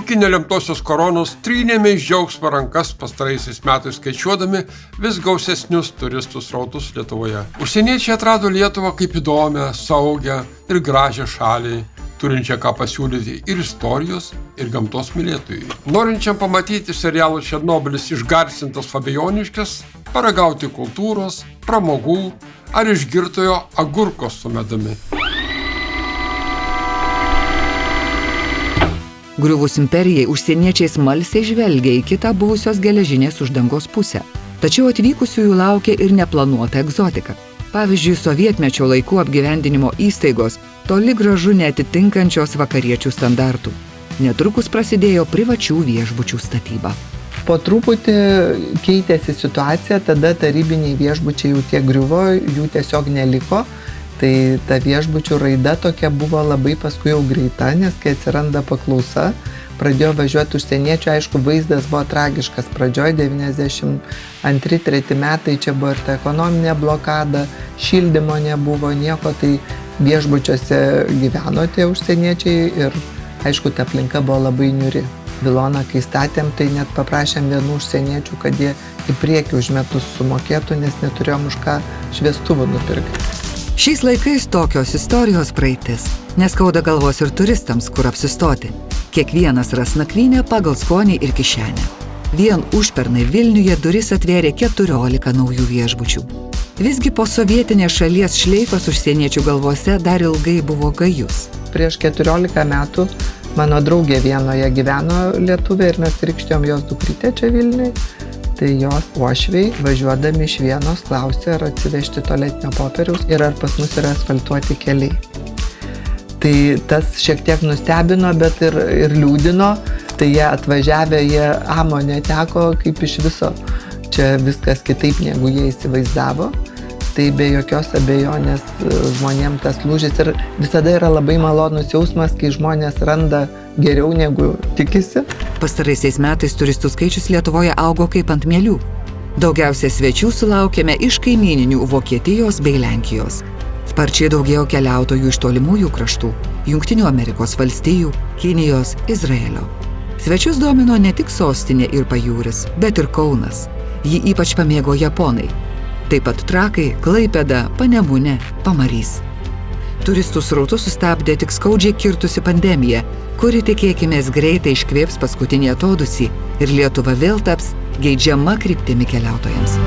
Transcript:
iki nelemtosios koronos trynėme iš džiaugsmo rankas pastaraisiais metais skaičiuodami vis gausesnius turistų srautus Lietuvoje. Užsieniečiai atrado Lietuvą kaip įdomią, saugią ir gražią šalį, turinčią ką pasiūlyti ir istorijos, ir gamtos mylėtojai. Norinčiam pamatyti serialų Černobilis išgarsintas Fabijoniškės, paragauti kultūros, pramogų ar išgirtojo agurkos su medami. Griuvus imperijai užsieniečiai smalsiai žvelgia į kitą buvusios geležinės uždangos pusę. Tačiau atvykusiųjų laukia ir neplanuota egzotika. Pavyzdžiui, sovietmečio laikų apgyvendinimo įstaigos toli gražu netitinkančios vakariečių standartų. Netrukus prasidėjo privačių viešbučių statyba. Po truputį keitėsi situacija, tada tarybiniai viešbučiai jau tiek griuvo, jų tiesiog neliko. Tai ta viešbučių raida tokia buvo labai paskui jau greita, nes kai atsiranda paklausa, pradėjo važiuoti užsieniečių, aišku, vaizdas buvo tragiškas. Pradžioje 92-3 metai čia buvo ir ta ekonominė blokada, šildymo nebuvo, nieko, tai viešbučiuose gyveno tie užsieniečiai ir aišku, ta aplinka buvo labai niuri. Viloną, kai statėm, tai net paprašėm vienų užsieniečių, kad jie į priekį už metus sumokėtų, nes neturėjom už ką šviestuvų nupirkti. Šiais laikais tokios istorijos praeitis, neskauda galvos ir turistams, kur apsistoti. Kiekvienas ras nakvynę pagal skonį ir kišenę. Vien užpernai Vilniuje duris atvėrė 14 naujų viešbučių. Visgi po sovietinės šalies šleifas užsieniečių galvose dar ilgai buvo gajus. Prieš 14 metų mano draugė vienoje gyveno Lietuvė ir mes krikštėjom jos dukrytę čia Vilniui. Tai jos uošviai važiuodami iš vienos klausė, ar atsivežti tualetinio popieriaus ir ar pas mus yra asfaltuoti keliai. Tai tas šiek tiek nustebino, bet ir, ir liūdino. Tai jie atvažiavę, jie amo neteko kaip iš viso. Čia viskas kitaip, negu jie įsivaizdavo tai be jokios abejonės žmonėm tas lūžis ir visada yra labai malonus jausmas, kai žmonės randa geriau negu tikisi. Pastaraisiais metais turistų skaičius Lietuvoje augo kaip ant mėlių. Daugiausia svečių sulaukėme iš kaimininių Vokietijos bei Lenkijos. Sparčiai daugėjo keliautojų iš tolimųjų kraštų - Junktinių Amerikos valstijų, Kinijos, Izraelio. Svečius domino ne tik sostinė ir pajūris, bet ir Kaunas. Jį ypač pamėgo japonai, taip pat Trakai, Klaipeda, Panemunė, Pamarys. Turistų srautus sustabdė tik skaudžiai kirtusi pandemija, kuri tikėkime greitai iškvėps paskutinį atodusį ir Lietuva vėl taps geidžiama kryptimi keliautojams.